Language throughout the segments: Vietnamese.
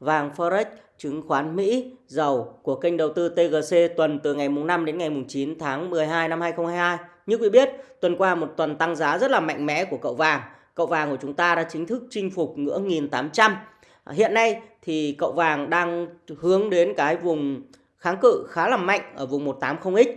vàng Forex, chứng khoán Mỹ, dầu của kênh đầu tư TGC tuần từ ngày mùng 5 đến ngày mùng 9 tháng 12 năm 2022. Như quý biết, tuần qua một tuần tăng giá rất là mạnh mẽ của cậu vàng. Cậu vàng của chúng ta đã chính thức chinh phục ngưỡng 1800. Hiện nay thì cậu vàng đang hướng đến cái vùng kháng cự khá là mạnh ở vùng 180X.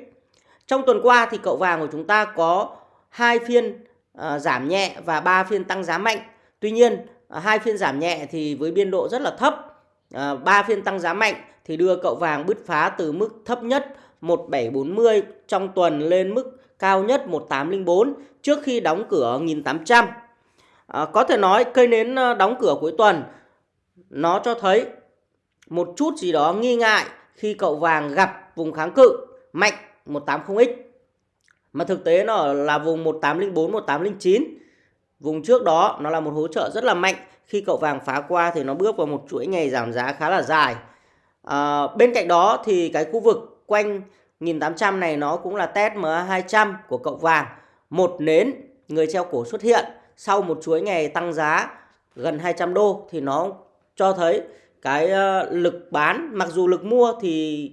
Trong tuần qua thì cậu vàng của chúng ta có hai phiên à, giảm nhẹ và ba phiên tăng giá mạnh. Tuy nhiên, à, hai phiên giảm nhẹ thì với biên độ rất là thấp Ờ, à, 3 phiên tăng giá mạnh thì đưa cậu vàng bứt phá từ mức thấp nhất 1740 trong tuần lên mức cao nhất 1804 trước khi đóng cửa 1800. À, ờ, có thể nói cây nến ờ, đóng cửa cuối tuần nó cho thấy một chút gì đó nghi ngại khi cậu vàng gặp vùng kháng cự mạnh 180X. Mà thực tế nó là vùng 1804, 1809. Vùng trước đó nó là một hỗ trợ rất là mạnh khi cậu vàng phá qua thì nó bước vào một chuỗi ngày giảm giá khá là dài. À, bên cạnh đó thì cái khu vực quanh 1800 này nó cũng là test MA200 của cậu vàng. Một nến người treo cổ xuất hiện sau một chuỗi ngày tăng giá gần 200 đô thì nó cho thấy cái ờ, lực bán mặc dù lực mua thì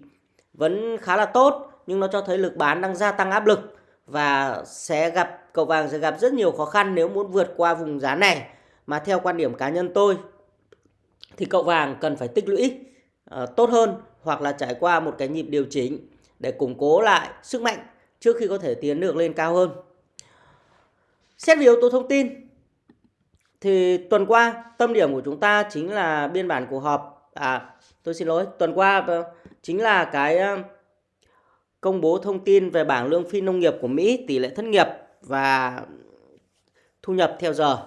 vẫn khá là tốt nhưng nó cho thấy lực bán đang gia tăng áp lực và sẽ gặp cậu vàng sẽ gặp rất nhiều khó khăn nếu muốn vượt qua vùng giá này. Mà theo quan điểm cá nhân tôi thì cậu vàng cần phải tích lũy uh, tốt hơn hoặc là trải qua một cái nhịp điều chỉnh để củng cố lại sức mạnh trước khi có thể tiến được lên cao hơn. Xét về yếu tố thông tin thì tuần qua tâm điểm của chúng ta chính là biên bản cuộc họp. À tôi xin lỗi tuần qua ờ, chính là cái ờ, công bố thông tin về bảng lương phi nông nghiệp của Mỹ tỷ lệ thất nghiệp và thu nhập theo giờ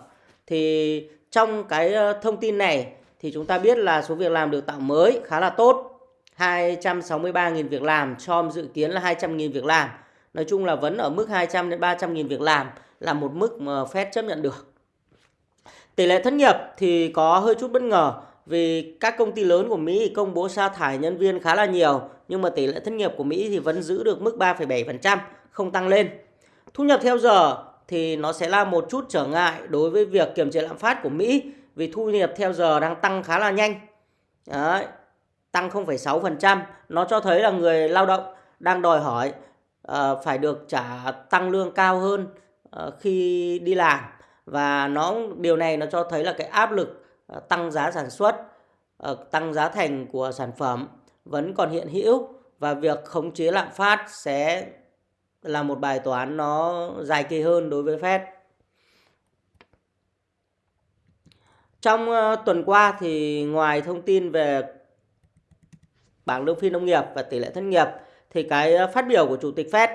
thì trong cái ờ, thông tin này thì chúng ta biết là số việc làm được tạo mới khá là tốt. 263.000 việc làm cho dự kiến là 200.000 việc làm. Nói chung là vẫn ở mức 200 đến 300.000 việc làm là một mức mà Fed chấp nhận được. Tỷ lệ thất nghiệp thì có hơi chút bất ngờ vì các công ty lớn của Mỹ công bố sa thải nhân viên khá là nhiều nhưng mà tỷ lệ thất nghiệp của Mỹ thì vẫn giữ được mức 3,7%, không tăng lên. Thu nhập theo giờ thì nó sẽ là một chút trở ngại đối với việc kiềm chế lạm phát của Mỹ vì thu nhập theo giờ đang tăng khá là nhanh. Đấy, tăng 0,6%, nó cho thấy là người lao động đang đòi hỏi uh, phải được trả tăng lương cao hơn uh, khi đi làm và nó điều này nó cho thấy là cái áp lực uh, tăng giá sản xuất, uh, tăng giá thành của sản phẩm vẫn còn hiện hữu và việc khống chế lạm phát sẽ là một bài toán nó dài kỳ hơn đối với Fed. Trong ờ, tuần qua thì ngoài thông tin về bảng lương phi nông nghiệp và tỷ lệ thất nghiệp thì cái ờ, phát biểu của chủ tịch Fed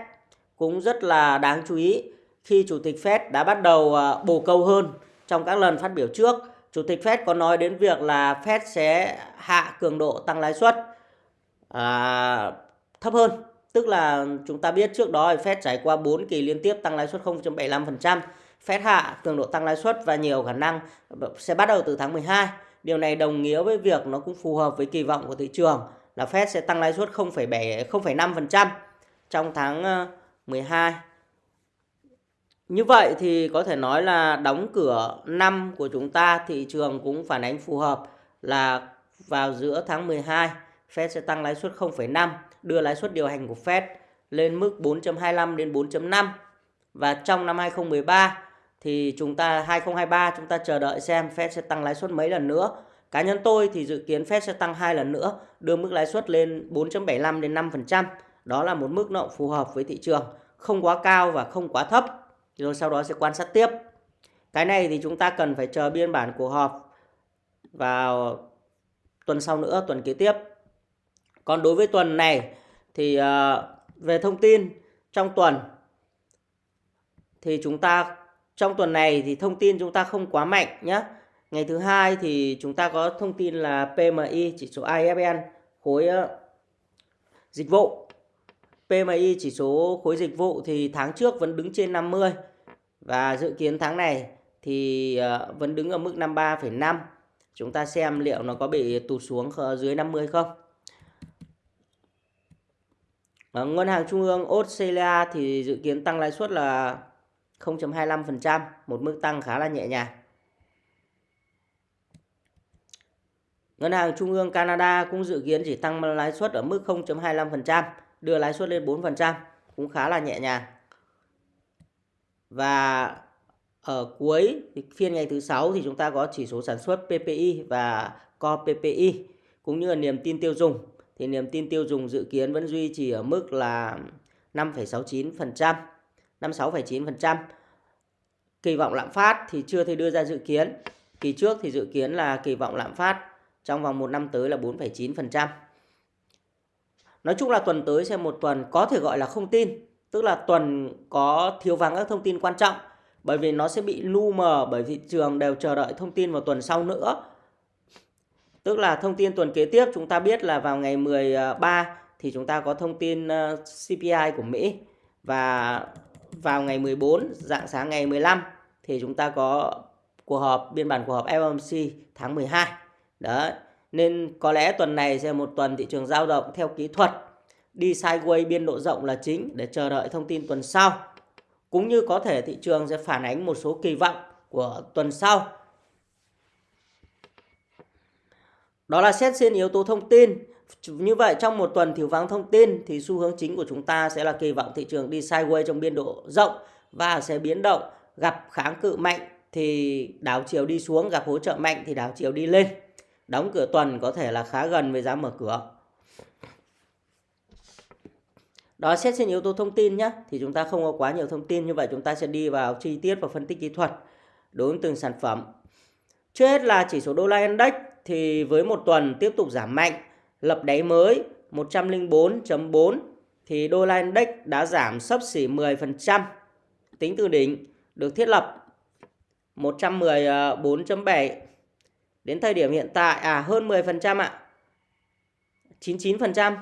cũng rất là đáng chú ý khi chủ tịch Fed đã bắt đầu ờ, uh, bổ câu hơn trong các lần phát biểu trước. Chủ tịch Fed có nói đến việc là Fed sẽ hạ cường độ tăng lãi suất à, thấp hơn Tức là chúng ta biết trước đó Fed trải qua 4 kỳ liên tiếp tăng lãi suất 0.75%. Fed hạ cường độ tăng lãi suất và nhiều khả năng sẽ bắt đầu từ tháng 12. Điều này đồng nghĩa với việc nó cũng phù hợp với kỳ vọng của thị trường là Fed sẽ tăng lãi suất 0,7 0,5% trong tháng ờ, 12. Như vậy thì có thể nói là đóng cửa năm của chúng ta thị trường cũng phản ánh phù hợp là vào giữa tháng 12 Fed sẽ tăng lãi suất 0,5 đưa lãi suất điều hành của Fed lên mức 4.25 đến 4.5 và trong năm 2013 thì chúng ta 2023 chúng ta chờ đợi xem Fed sẽ tăng lãi suất mấy lần nữa. Cá nhân tôi thì dự kiến Fed sẽ tăng hai lần nữa, đưa mức lãi suất lên 4.75 đến 5%. Đó là một mức độ phù hợp với thị trường, không quá cao và không quá thấp. Rồi sau đó sẽ quan sát tiếp. Cái này thì chúng ta cần phải chờ biên bản cuộc họp vào tuần sau nữa, tuần kế tiếp còn đối với tuần này thì ờ, về thông tin trong tuần thì chúng ta trong tuần này thì thông tin chúng ta không quá mạnh nhé. Ngày thứ hai thì chúng ta có thông tin là PMI chỉ số IFN khối ờ, dịch vụ. PMI chỉ số khối dịch vụ thì tháng trước vẫn đứng trên 50 và dự kiến tháng này thì ờ, vẫn đứng ở mức 53,5. Chúng ta xem liệu nó có bị tụt xuống dưới 50 không? Ờ, ngân hàng Trung ương Australia thì dự kiến tăng lãi suất là 0.25%, một mức tăng khá là nhẹ nhàng. Ngân hàng Trung ương Canada cũng dự kiến chỉ tăng lãi suất ở mức 0.25%, đưa lãi suất lên 4%, cũng khá là nhẹ nhàng. Và ở cuối phiên ngày thứ sáu thì chúng ta có chỉ số sản xuất PPI và Core PPI cũng như là niềm tin tiêu dùng. Thì niềm tin tiêu dùng dự kiến vẫn duy trì ở mức là 5,69%, 56,9%. Kỳ vọng lạm phát thì chưa thể đưa ra dự kiến. Kỳ trước thì dự kiến là kỳ vọng lạm phát trong vòng một năm tới là 4,9%. Nói chung là tuần tới sẽ một tuần có thể gọi là không tin, tức là tuần có thiếu vắng các thông tin quan trọng bởi vì nó sẽ bị lu mờ bởi thị trường đều chờ đợi thông tin vào tuần sau nữa. Tức là thông tin tuần kế tiếp chúng ta biết là vào ngày 13 à, thì chúng ta có thông tin ờ, CPI của Mỹ và vào ngày 14 dạng sáng ngày 15 thì chúng ta có cuộc họp, biên bản cuộc họp FOMC tháng 12. Đấy. Nên có lẽ tuần này sẽ một tuần thị trường giao động theo kỹ thuật, đi sideways biên độ rộng là chính để chờ đợi thông tin tuần sau. Cũng như có thể thị trường sẽ phản ánh một số kỳ vọng của tuần sau. Đó là xét trên yếu tố thông tin. Như vậy, trong một tuần thiếu vắng thông tin thì xu hướng chính của chúng ta sẽ là kỳ vọng thị trường đi sideways trong biên độ rộng và sẽ biến động gặp kháng cự mạnh thì đảo chiều đi xuống, gặp hỗ trợ mạnh thì đảo chiều đi lên. Đóng cửa tuần có thể là khá gần với giá mở cửa. Đó, xét trên yếu tố thông tin nhé thì chúng ta không có quá nhiều thông tin, như vậy chúng ta sẽ đi vào chi tiết và phân tích kỹ thuật đối với từng sản phẩm. Trước hết là chỉ số đô la index thì với một tuần tiếp tục giảm mạnh, lập đáy mới 104.4 thì đô la index đã giảm sấp xỉ 10% tính từ đỉnh được thiết lập 114.7 đến thời điểm hiện tại à hơn 10% ạ. 99%.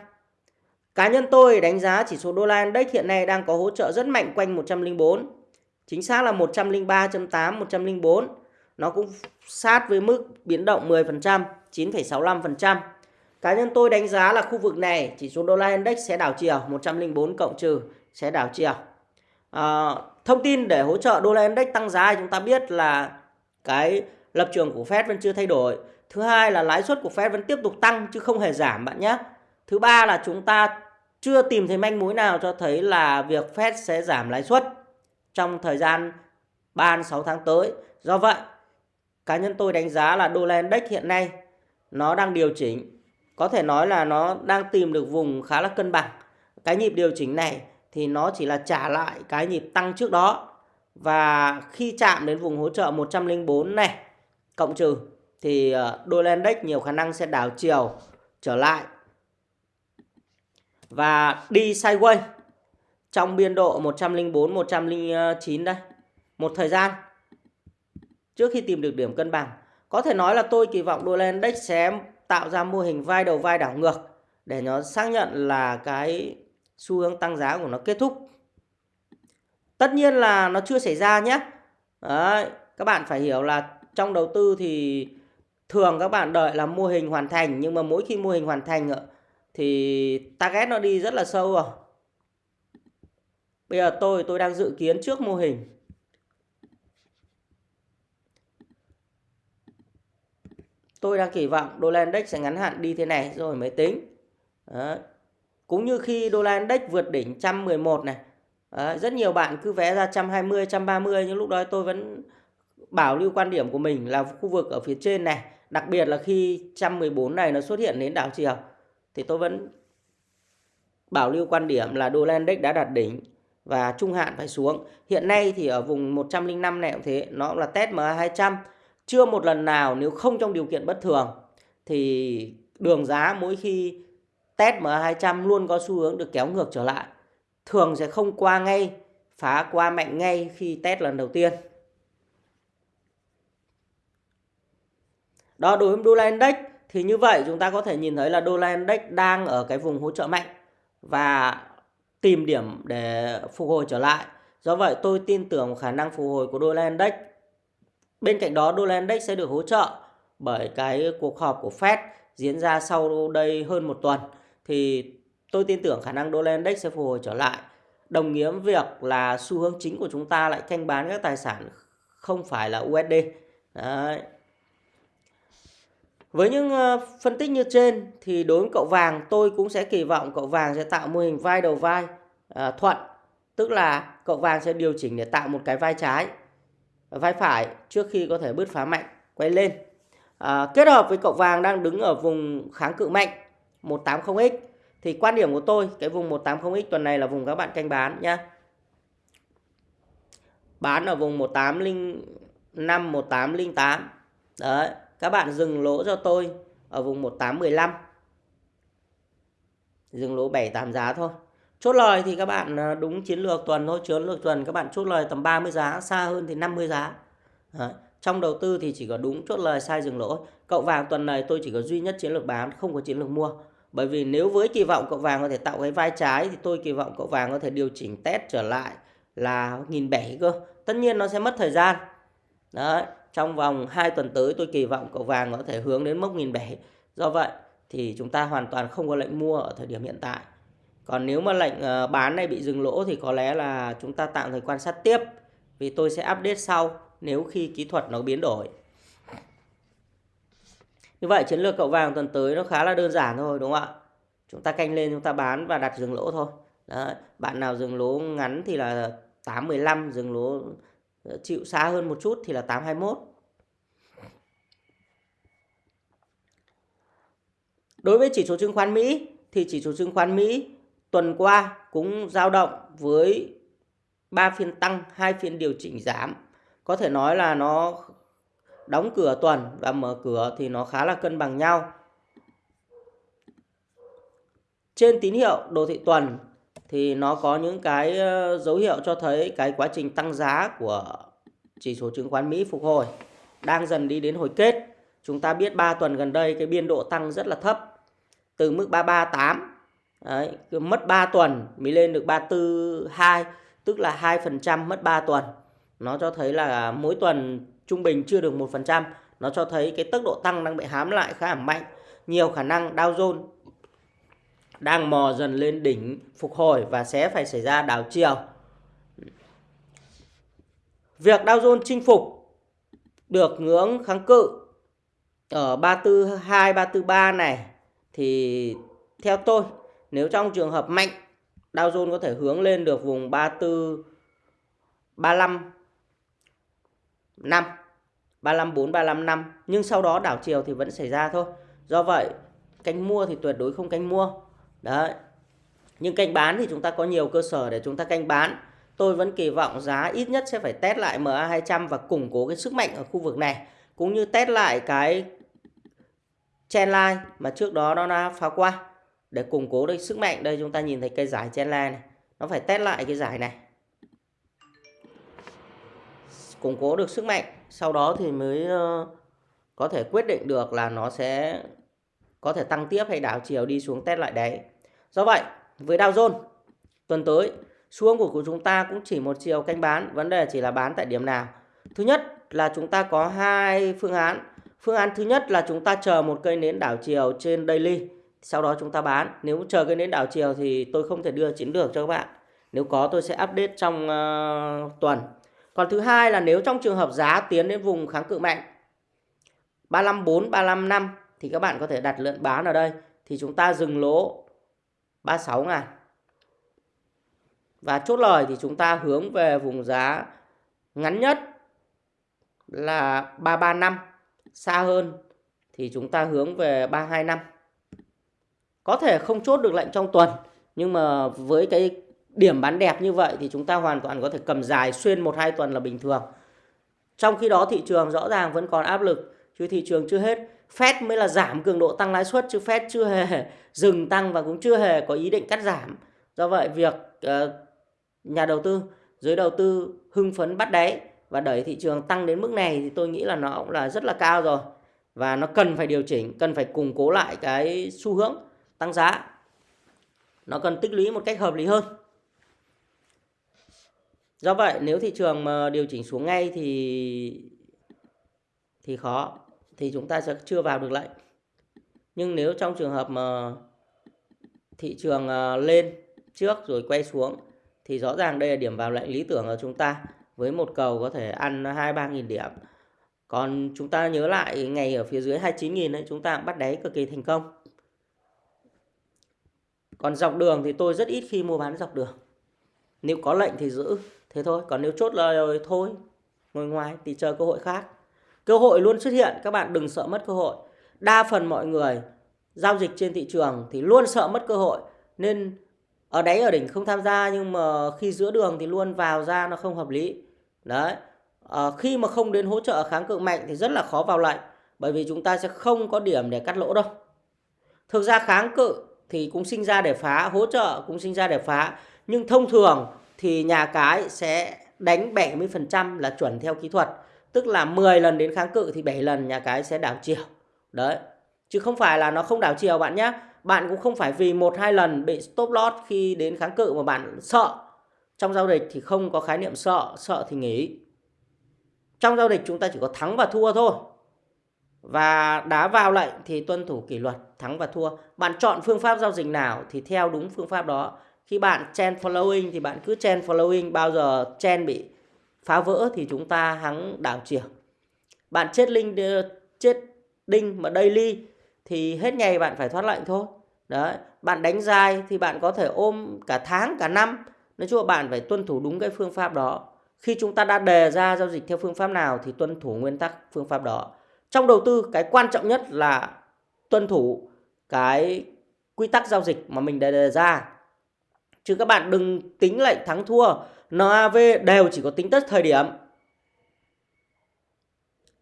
Cá nhân tôi đánh giá chỉ số đô la index hiện nay đang có hỗ trợ rất mạnh quanh 104. Chính xác là 103.8, 104. Nó cũng sát với mức biến động 10%, 9,65%. Cá nhân tôi đánh giá là khu vực này chỉ số đô la index sẽ đảo chiều 104 cộng trừ sẽ đảo chiều. À, thông tin để hỗ trợ đô la index tăng giá chúng ta biết là cái lập trường của Fed vẫn chưa thay đổi. Thứ hai là lãi suất của Fed vẫn tiếp tục tăng chứ không hề giảm bạn nhé. Thứ ba là chúng ta chưa tìm thấy manh mối nào cho thấy là việc Fed sẽ giảm lãi suất trong thời gian 3 6 tháng tới. Do vậy, cá nhân tôi đánh giá là đô la index hiện nay nó đang điều chỉnh. Có thể nói là nó đang tìm được vùng khá là cân bằng. Cái nhịp điều chỉnh này thì nó chỉ là trả lại cái nhịp tăng trước đó. Và khi chạm đến vùng hỗ trợ 104 này, cộng trừ, thì ờ, đô la index nhiều khả năng sẽ đảo chiều trở lại và đi sideways, trong biên độ 104 109 đây. Một thời gian trước khi tìm được điểm cân bằng. Có thể nói là tôi kỳ vọng đô la index sẽ tạo ra mô hình vai đầu vai đảo ngược để nó xác nhận là cái xu hướng tăng giá của nó kết thúc. Tất nhiên là nó chưa xảy ra nhé. Đấy, các bạn phải hiểu là trong đầu tư thì thường các bạn đợi là mô hình hoàn thành nhưng mà mỗi khi mô hình hoàn thành thì target nó đi rất là sâu rồi. Bây giờ tôi tôi đang dự kiến trước mô hình. Tôi đang kỳ vọng đô la index sẽ ngắn hạn đi thế này rồi mới tính. Đấy. Cũng như khi đô la index vượt đỉnh 111 này. Đấy. Rất nhiều bạn cứ vẽ ra 120, 130 nhưng lúc đó tôi vẫn bảo lưu quan điểm của mình là khu vực ở phía trên này. Đặc biệt là khi 114 này nó xuất hiện đến đảo chiều thì tôi vẫn bảo lưu quan điểm là đô la index đã đạt đỉnh và trung hạn phải xuống. Hiện nay thì ở vùng 105 này cũng thế, nó là test MA200. Chưa một lần nào nếu không trong điều kiện bất thường thì đường giá mỗi khi test MA200 luôn có xu hướng được kéo ngược trở lại. Thường sẽ không qua ngay, phá qua mạnh ngay khi test lần đầu tiên. Đó đối với đô la index thì như vậy chúng ta có thể nhìn thấy là đô la index đang ở cái vùng hỗ trợ mạnh và tìm điểm để phục hồi trở lại. Do vậy tôi tin tưởng khả năng phục hồi của đô la index. Bên cạnh đó đô la index sẽ được hỗ trợ bởi cái cuộc họp của Fed diễn ra sau đây hơn một tuần thì tôi tin tưởng khả năng đô la index sẽ phục hồi trở lại. Đồng nghĩa với việc là xu hướng chính của chúng ta lại canh bán các tài sản không phải là USD. Đấy. Với những ờ, phân tích như trên thì đối với cậu vàng tôi cũng sẽ kỳ vọng cậu vàng sẽ tạo mô hình vai đầu vai à, thuận. Tức là cậu vàng sẽ điều chỉnh để tạo một cái vai trái, vai phải trước khi có thể bứt phá mạnh quay lên. À, kết hợp với cậu vàng đang đứng ở vùng kháng cự mạnh 180x thì quan điểm của tôi cái vùng 180x tuần này là vùng các bạn canh bán nhá. Bán ở vùng 1805 1808. Đấy, các bạn dừng lỗ cho tôi ở vùng 1815. Dừng lỗ 7 8 giá thôi. Chốt lời thì các bạn à, đúng chiến lược tuần thôi, chiến lược tuần các bạn chốt lời tầm 30 giá, xa hơn thì 50 giá. Đấy. Trong đầu tư thì chỉ có đúng chốt lời sai dừng lỗ. Cậu vàng tuần này tôi chỉ có duy nhất chiến lược bán, không có chiến lược mua. Bởi vì nếu với kỳ vọng cậu vàng có thể tạo cái vai trái thì tôi kỳ vọng cậu vàng có thể điều chỉnh test trở lại là nghìn bảy cơ. Tất nhiên nó sẽ mất thời gian. Đấy, trong vòng 2 tuần tới tôi kỳ vọng cậu vàng có thể hướng đến mốc nghìn bảy. Do vậy thì chúng ta hoàn toàn không có lệnh mua ở thời điểm hiện tại. Còn nếu mà lệnh ờ, bán này bị dừng lỗ thì có lẽ là chúng ta tạm thời quan sát tiếp. Vì tôi sẽ update sau nếu khi kỹ thuật nó biến đổi. Như vậy chiến lược cậu vàng tuần tới nó khá là đơn giản thôi đúng không ạ? Chúng ta canh lên chúng ta bán và đặt dừng lỗ thôi. Đấy, bạn nào dừng lỗ ngắn thì là 815, dừng lỗ ờ, chịu xa hơn một chút thì là 821. Đối với chỉ số chứng khoán Mỹ thì chỉ số chứng khoán Mỹ tuần qua cũng dao động với 3 phiên tăng, hai phiên điều chỉnh giảm. Có thể nói là nó đóng cửa tuần và mở cửa thì nó khá là cân bằng nhau. Trên tín hiệu đồ thị tuần thì nó có những cái ờ, dấu hiệu cho thấy cái quá trình tăng giá của chỉ số chứng khoán Mỹ phục hồi đang dần đi đến hồi kết. Chúng ta biết 3 tuần gần đây cái biên độ tăng rất là thấp từ mức 338 Đấy, mất 3 tuần mới lên được 342 tức là 2% mất 3 tuần. Nó cho thấy là mỗi tuần trung bình chưa được 1%. Nó cho thấy cái tốc độ tăng đang bị hám lại khá là mạnh. Nhiều khả năng Dow Jones đang mò dần lên đỉnh phục hồi và sẽ phải xảy ra đảo chiều. Việc Dow Jones chinh phục được ngưỡng kháng cự ở 342, 343 này thì theo tôi nếu trong trường hợp mạnh, Dow Jones có thể hướng lên được vùng 34 35 5 35 4 35 5 nhưng sau đó đảo chiều thì vẫn xảy ra thôi. Do vậy, canh mua thì tuyệt đối không canh mua. Đấy. Nhưng canh bán thì chúng ta có nhiều cơ sở để chúng ta canh bán. Tôi vẫn kỳ vọng giá ít nhất sẽ phải test lại MA200 và củng cố cái sức mạnh ở khu vực này. Cũng như test lại cái trendline mà trước đó nó đã phá qua. Để củng cố được sức mạnh. Đây chúng ta nhìn thấy cây giải trendline này. Nó phải test lại cái giải này. Củng cố được sức mạnh. Sau đó thì mới ờ, có thể quyết định được là nó sẽ có thể tăng tiếp hay đảo chiều đi xuống test lại đấy. Do vậy, với Dow Jones tuần tới xuống của của chúng ta cũng chỉ một chiều canh bán, vấn đề chỉ là bán tại điểm nào. Thứ nhất là chúng ta có hai phương án. Phương án thứ nhất là chúng ta chờ một cây nến đảo chiều trên daily, sau đó chúng ta bán. Nếu chờ cái nến đảo chiều thì tôi không thể đưa chiến lược cho các bạn. Nếu có tôi sẽ update trong uh, tuần. Còn thứ hai là nếu trong trường hợp giá tiến đến vùng kháng cự mạnh 354, 355 thì các bạn có thể đặt lệnh bán ở đây thì chúng ta dừng lỗ 36 ngàn và chốt lời thì chúng ta hướng về vùng giá ngắn nhất là 335 xa hơn thì chúng ta hướng về 325 có thể không chốt được lệnh trong tuần nhưng mà với cái điểm bán đẹp như vậy thì chúng ta hoàn toàn có thể cầm dài xuyên 1-2 tuần là bình thường trong khi đó thị trường rõ ràng vẫn còn áp lực chứ thị trường chưa hết Fed mới là giảm cường độ tăng lãi suất chứ Fed chưa hề dừng tăng và cũng chưa hề có ý định cắt giảm. Do vậy việc uh, nhà đầu tư, giới đầu tư hưng phấn bắt đáy và đẩy thị trường tăng đến mức này thì tôi nghĩ là nó cũng là rất là cao rồi. Và nó cần phải điều chỉnh, cần phải củng cố lại cái xu hướng tăng giá. Nó cần tích lũy một cách hợp lý hơn. Do vậy, nếu thị trường mà điều chỉnh xuống ngay thì thì khó, thì chúng ta sẽ chưa vào được lệnh. Nhưng nếu trong trường hợp mà thị trường à, lên trước rồi quay xuống, thì rõ ràng đây là điểm vào lệnh lý tưởng của chúng ta với một cầu có thể ăn 2 3 nghìn điểm. Còn chúng ta nhớ lại, ngày ở phía dưới 29.000 đấy chúng ta bắt đáy cực kỳ thành công. Còn dọc đường thì tôi rất ít khi mua bán dọc đường. Nếu có lệnh thì giữ, thế thôi. Còn nếu chốt lời thôi, ngồi ngoài thì chờ cơ hội khác. Cơ hội luôn xuất hiện, các bạn đừng sợ mất cơ hội. Đa phần mọi người giao dịch trên thị trường thì luôn sợ mất cơ hội. Nên ở đáy ở đỉnh không tham gia nhưng mà khi giữa đường thì luôn vào ra nó không hợp lý. Đấy. À, khi mà không đến hỗ trợ kháng cự mạnh thì rất là khó vào lệnh. Bởi vì chúng ta sẽ không có điểm để cắt lỗ đâu. Thực ra kháng cự thì cũng sinh ra để phá, hỗ trợ cũng sinh ra để phá. Nhưng thông thường thì nhà cái sẽ đánh 70% là chuẩn theo kỹ thuật. Tức là 10 lần đến kháng cự thì 7 lần nhà cái sẽ đảo chiều. Đấy. Chứ không phải là nó không đảo chiều bạn nhé. Bạn cũng không phải vì một hai lần bị stop loss khi đến kháng cự mà bạn sợ. Trong giao dịch thì không có khái niệm sợ, sợ thì nghỉ. Trong giao dịch chúng ta chỉ có thắng và thua thôi. Và đá vào lệnh thì tuân thủ kỷ luật thắng và thua. Bạn chọn phương pháp giao dịch nào thì theo đúng phương pháp đó. Khi bạn trend following thì bạn cứ trend following bao giờ trend bị phá vỡ thì chúng ta hắng đảo chiều. Bạn chết linh chết đinh mà daily thì hết ngày bạn phải thoát lệnh thôi. Đấy, bạn đánh dài thì bạn có thể ôm cả tháng cả năm. Nói chung là bạn phải tuân thủ đúng cái phương pháp đó. Khi chúng ta đã đề ra giao dịch theo phương pháp nào thì tuân thủ nguyên tắc phương pháp đó. Trong đầu tư cái quan trọng nhất là tuân thủ cái quy tắc giao dịch mà mình đề ra. Chứ các bạn đừng tính lệnh thắng thua. NAV đều chỉ có tính tất thời điểm.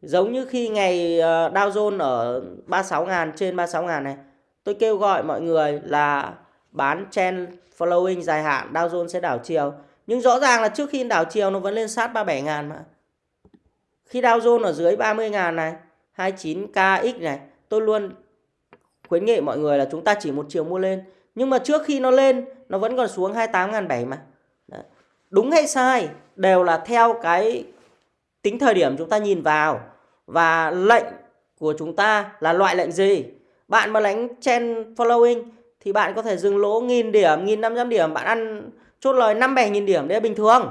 Giống như khi ngày ờ, Dow Jones ở 36.000 trên 36.000 này. Tôi kêu gọi mọi người là bán trend following dài hạn Dow Jones sẽ đảo chiều. Nhưng rõ ràng là trước khi đảo chiều nó vẫn lên sát 37.000 mà. Khi Dow Jones ở dưới 30.000 này, 29KX này, tôi luôn khuyến nghị mọi người là chúng ta chỉ một chiều mua lên. Nhưng mà trước khi nó lên, nó vẫn còn xuống 28.700 mà. Đấy. Đúng hay sai đều là theo cái tính thời điểm chúng ta nhìn vào và lệnh của chúng ta là loại lệnh gì. Bạn mà đánh trend following thì bạn có thể dừng lỗ nghìn điểm, nghìn năm trăm điểm, bạn ăn chốt lời năm bảy nghìn điểm đấy là bình thường.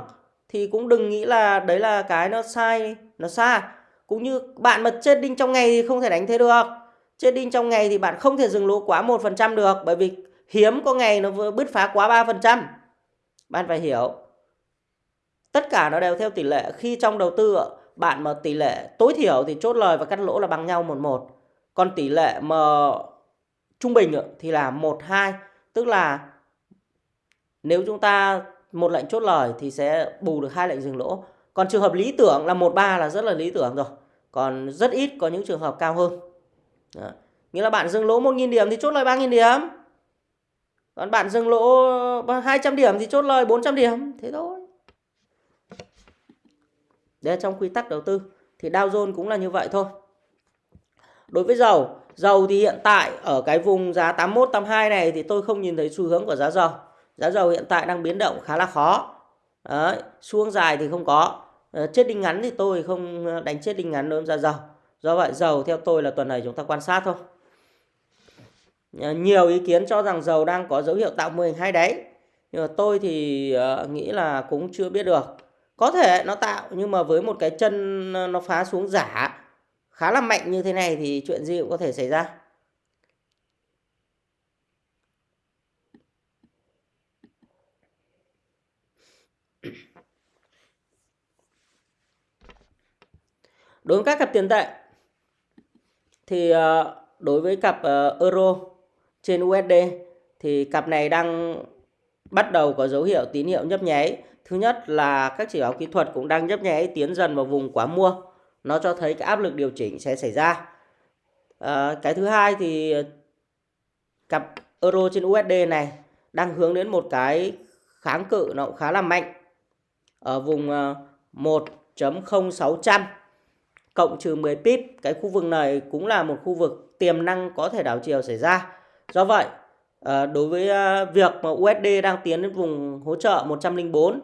Thì cũng đừng nghĩ là đấy là cái nó sai, nó xa. Cũng như bạn mà chết đinh trong ngày thì không thể đánh thế được. Trading đinh trong ngày thì bạn không thể dừng lỗ quá 1% được bởi vì hiếm có ngày nó bứt phá quá 3%. Bạn phải hiểu. Tất cả nó đều theo tỷ lệ. Khi trong đầu tư bạn mà tỷ lệ tối thiểu thì chốt lời và cắt lỗ là bằng nhau một một. Còn tỷ lệ mà trung bình ừ, thì là 1 2, tức là nếu chúng ta một lệnh chốt lời thì sẽ bù được hai lệnh dừng lỗ. Còn trường hợp lý tưởng là 1 3 là rất là lý tưởng rồi. Còn rất ít có những trường hợp cao hơn. Đó. Nghĩa là bạn dừng lỗ 1.000 điểm thì chốt lời 3.000 điểm. Còn bạn dừng lỗ 200 điểm thì chốt lời 400 điểm. Thế thôi. Đây trong quy tắc đầu tư. Thì Dow Jones cũng là như vậy thôi. Đối với dầu, dầu thì hiện tại ở cái vùng giá 81, 82 này thì tôi không nhìn thấy xu hướng của giá dầu. Giá dầu hiện tại đang biến động khá là khó. Đấy, xuống dài thì không có. Ờ, chết đinh ngắn thì tôi không đánh chết đinh ngắn đối với giá dầu. Do vậy, dầu theo tôi là tuần này chúng ta quan sát thôi. Ờ, nhiều ý kiến cho rằng dầu đang có dấu hiệu tạo mô hình hai đáy. Nhưng mà tôi thì ờ, nghĩ là cũng chưa biết được. Có thể nó tạo, nhưng mà với một cái chân ờ, nó phá xuống giả, khá là mạnh như thế này thì chuyện gì cũng có thể xảy ra. Đối với các cặp tiền tệ thì ờ, đối với cặp ờ, euro trên USD thì cặp này đang bắt đầu có dấu hiệu tín hiệu nhấp nháy. Thứ nhất là các chỉ báo kỹ thuật cũng đang nhấp nháy tiến dần vào vùng quá mua. Nó cho thấy cái áp lực điều chỉnh sẽ xảy ra. À, cái thứ hai thì cặp euro trên USD này đang hướng đến một cái kháng cự nó cũng khá là mạnh ở vùng 1.0600 cộng trừ 10 pip. Cái khu vực này cũng là một khu vực tiềm năng có thể đảo chiều xảy ra. Do vậy, ờ, đối với ờ, việc mà USD đang tiến đến vùng hỗ trợ 104,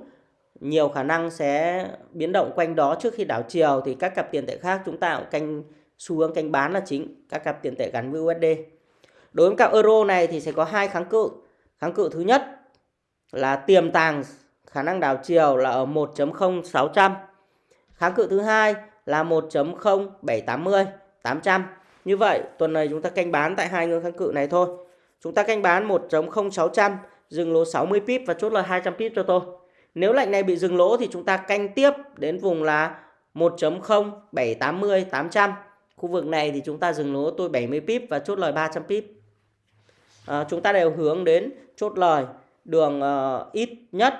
nhiều khả năng sẽ biến động quanh đó trước khi đảo chiều thì các cặp tiền tệ khác chúng ta cũng canh xu hướng canh bán là chính, các cặp tiền tệ gắn với USD. Đối với cặp euro này thì sẽ có hai kháng cự. Kháng cự thứ nhất là tiềm tàng khả năng đảo chiều là ở 1.0600. Kháng cự thứ hai là 1.0780 800. Như vậy tuần này chúng ta canh bán tại hai ngưỡng kháng cự này thôi. Chúng ta canh bán 1.0600 dừng lỗ 60 pip và chốt lời 200 pip cho tôi. Nếu lệnh này bị dừng lỗ thì chúng ta canh tiếp đến vùng là 1.0780 800. Khu vực này thì chúng ta dừng lỗ tôi 70 pip và chốt lời 300 pip. À, chúng ta đều hướng đến chốt lời đường uh, ít nhất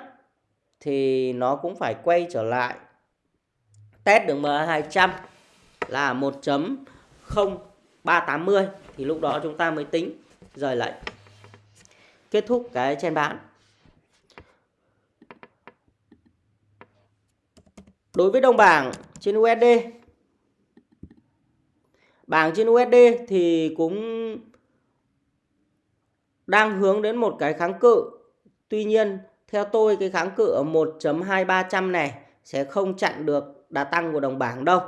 thì nó cũng phải quay trở lại test đường MA200 là 1.0380 thì lúc đó chúng ta mới tính rời lệnh. Kết thúc cái chen bán. Đối với đồng bảng trên USD Bảng trên USD thì cũng đang hướng đến một cái kháng cự. Tuy nhiên, theo tôi cái kháng cự ở 1.2300 này sẽ không chặn được đà tăng của đồng bảng đâu.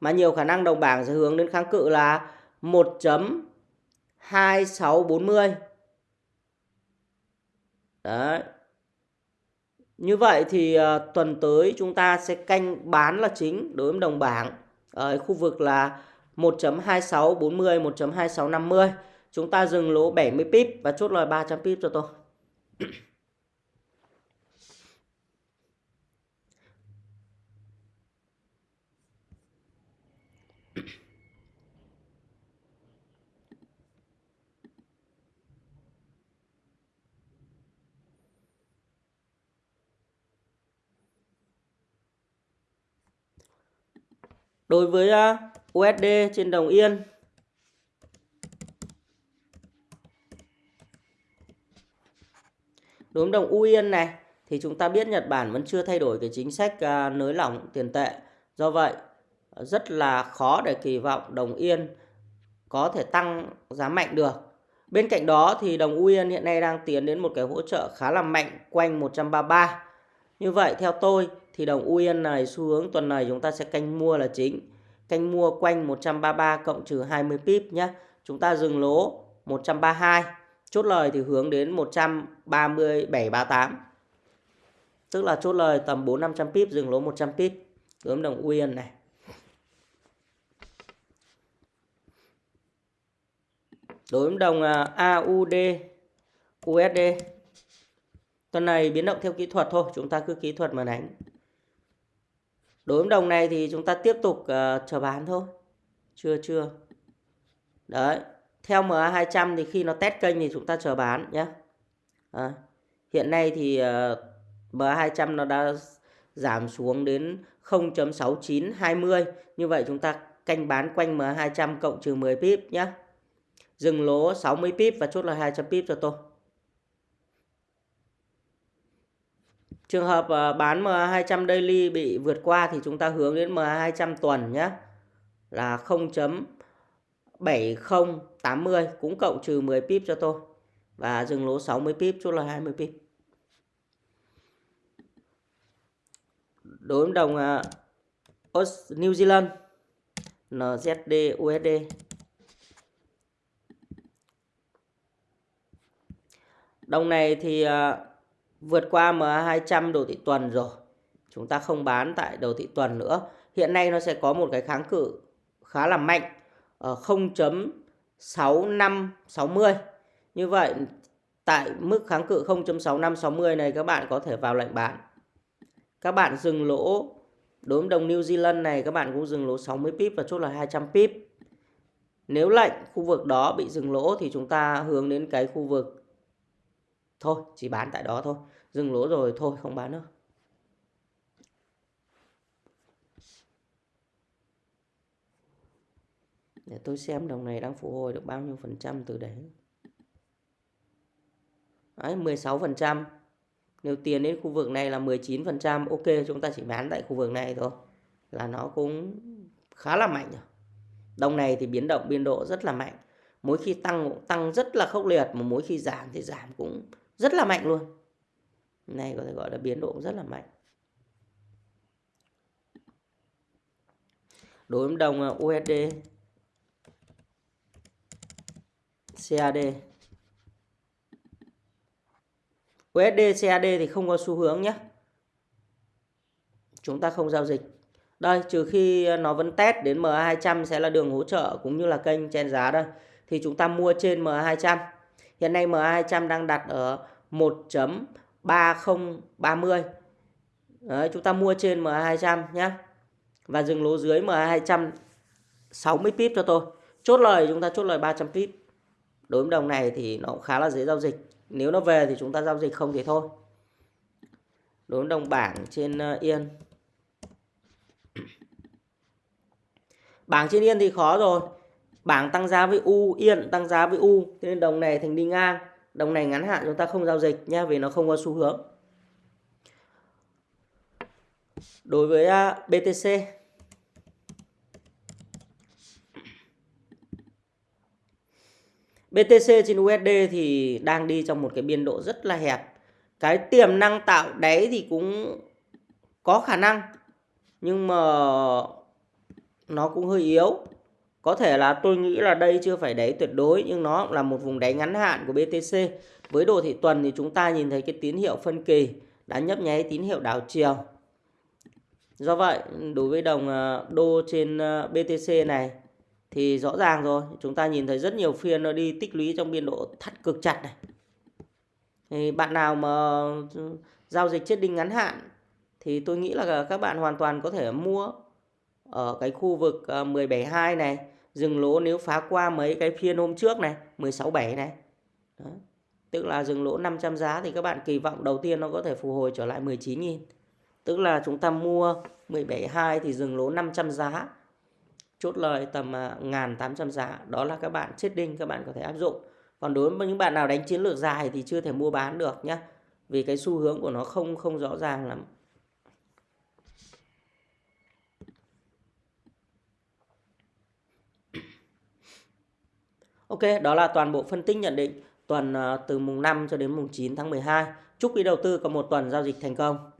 Mà nhiều khả năng đồng bảng sẽ hướng đến kháng cự là 1.2640. Đấy. Như vậy thì uh, tuần tới chúng ta sẽ canh bán là chính đối với đồng bảng ở khu vực là 1.2640, 1.2650. Chúng ta dừng lỗ 70 pip và chốt lời 300 pip cho tôi. Đối với à, USD trên đồng Yên Đối với đồng U Yên này, thì chúng ta biết Nhật Bản vẫn chưa thay đổi cái chính sách à, nới lỏng tiền tệ. Do vậy, rất là khó để kỳ vọng đồng Yên có thể tăng giá mạnh được. Bên cạnh đó thì đồng U Yên hiện nay đang tiến đến một cái hỗ trợ khá là mạnh quanh 133. Như vậy, theo tôi, thì đồng UYN này, xu hướng tuần này chúng ta sẽ canh mua là chính. Canh mua quanh 133 cộng trừ 20 pip nhé. Chúng ta dừng lỗ 132. Chốt lời thì hướng đến 13738. Tức là chốt lời tầm 4 500 pip, dừng lỗ 100 pip. Đối đồng UYN này. Đối với đồng à, AUD USD Tuần này biến động theo kỹ thuật thôi, chúng ta cứ kỹ thuật mà đánh. Đối với đồng này thì chúng ta tiếp tục uh, chờ bán thôi. Chưa chưa. Đấy. Theo MA200 thì khi nó test kênh thì chúng ta chờ bán nhé. À, hiện nay thì ờ, uh, MA200 nó đã giảm xuống đến 0.6920. Như vậy chúng ta canh bán quanh MA200 cộng trừ 10 pip nhé. Dừng lỗ 60 pip và chốt là 200 pip cho tôi. Trường hợp ờ, bán MA200 daily bị vượt qua thì chúng ta hướng đến MA200 tuần nhé. Là 0.7080 cũng cộng trừ 10 pip cho tôi. Và dừng lỗ 60 pip chốt là 20 pip. Đối với đồng uh, New Zealand NZD USD Đồng này thì uh, vượt qua MA200 đồ thị tuần rồi. Chúng ta không bán tại đồ thị tuần nữa. Hiện nay nó sẽ có một cái kháng cự khá là mạnh ờ, ở 0.6560. Như vậy, tại mức kháng cự 0.6560 này, các bạn có thể vào lệnh bán. Các bạn dừng lỗ đối với đồng New Zealand này, các bạn cũng dừng lỗ 60 pip và chốt là 200 pip. Nếu lệnh khu vực đó bị dừng lỗ thì chúng ta hướng đến cái khu vực thôi, chỉ bán tại đó thôi. Dừng lỗ rồi, thôi, không bán nữa. Để tôi xem đồng này đang phục hồi được bao nhiêu phần trăm từ đấy. Đấy 16 phần trăm. Nếu tiền đến khu vực này là 19 phần trăm, ok, chúng ta chỉ bán tại khu vực này thôi. Là nó cũng khá là mạnh rồi đồng này thì biến động, biên độ rất là mạnh. Mỗi khi tăng cũng tăng rất là khốc liệt, mà mỗi khi giảm thì giảm cũng rất là mạnh luôn. Này có thể gọi là biến độ rất là mạnh. Đối với đồng uh, USD CAD USD CAD thì không có xu hướng nhé. Chúng ta không giao dịch. Đây, trừ khi nó vẫn test đến MA200 sẽ là đường hỗ trợ cũng như là kênh chen giá đây. Thì chúng ta mua trên MA200. Hiện nay MA200 đang đặt ở 1.3030. Đấy, chúng ta mua trên MA200 nhé. Và dừng lỗ dưới MA200 60 pip cho tôi. Chốt lời chúng ta chốt lời 300 pip. Đối với đồng này thì nó cũng khá là dễ giao dịch. Nếu nó về thì chúng ta giao dịch không thì thôi. Đối với đồng bảng trên ờ, Yên. Bảng trên Yên thì khó rồi. Bảng tăng giá với U, Yên tăng giá với U. Thế nên đồng này thành đi ngang. Đồng này ngắn hạn chúng ta không giao dịch nhé vì nó không có xu hướng. Đối với à, BTC BTC trên USD thì đang đi trong một cái biên độ rất là hẹp. Cái tiềm năng tạo đáy thì cũng có khả năng. Nhưng mà nó cũng hơi yếu. Có thể là tôi nghĩ là đây chưa phải đáy tuyệt đối nhưng nó là một vùng đáy ngắn hạn của BTC. Với đồ thị tuần thì chúng ta nhìn thấy cái tín hiệu phân kỳ đã nhấp nháy tín hiệu đảo chiều. Do vậy, đối với đồng ờ, đô trên ờ, BTC này thì rõ ràng rồi chúng ta nhìn thấy rất nhiều phiên nó đi tích lũy trong biên độ thắt cực chặt này thì bạn nào mà ừ, giao dịch chết đinh ngắn hạn thì tôi nghĩ là các bạn hoàn toàn có thể mua ở cái khu vực 172 ờ, này dừng lỗ nếu phá qua mấy cái phiên hôm trước này 167 này. Đó. tức là dừng lỗ 500 giá thì các bạn kỳ vọng đầu tiên nó có thể phục hồi trở lại 19.000 tức là chúng ta mua 172 thì dừng lỗ 500 giá chốt lời tầm ờ, 1.800 giá. Đó là các bạn chết đinh các bạn có thể áp dụng. Còn đối với những bạn nào đánh chiến lược dài thì chưa thể mua bán được nhé vì cái xu hướng của nó không không rõ ràng lắm. Ok, đó là toàn bộ phân tích nhận định tuần à, từ mùng 5 cho đến mùng 9 tháng 12. Chúc quý đầu tư có một tuần giao dịch thành công.